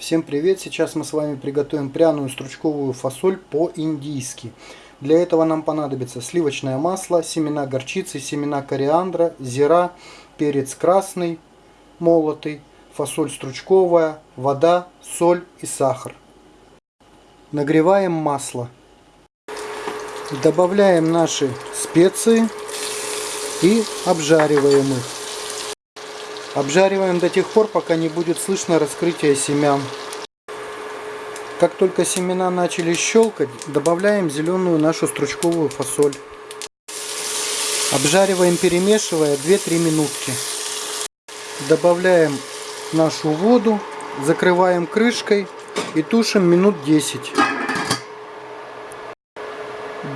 Всем привет! Сейчас мы с вами приготовим пряную стручковую фасоль по-индийски. Для этого нам понадобится сливочное масло, семена горчицы, семена кориандра, зира, перец красный, молотый, фасоль стручковая, вода, соль и сахар. Нагреваем масло. Добавляем наши специи и обжариваем их. Обжариваем до тех пор, пока не будет слышно раскрытие семян. Как только семена начали щелкать, добавляем зеленую нашу стручковую фасоль. Обжариваем, перемешивая 2-3 минутки. Добавляем нашу воду, закрываем крышкой и тушим минут 10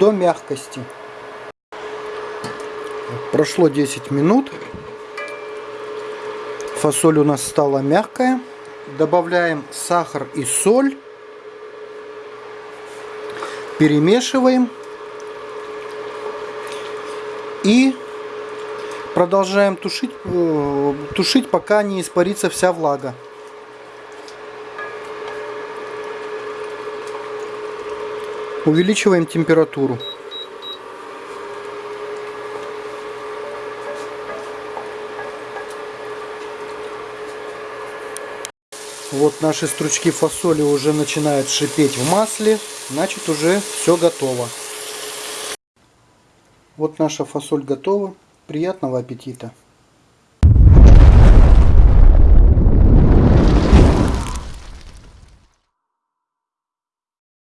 до мягкости. Прошло 10 минут. Фасоль у нас стала мягкая. Добавляем сахар и соль. Перемешиваем. И продолжаем тушить, э, тушить пока не испарится вся влага. Увеличиваем температуру. Вот наши стручки фасоли уже начинают шипеть в масле. Значит уже все готово. Вот наша фасоль готова. Приятного аппетита!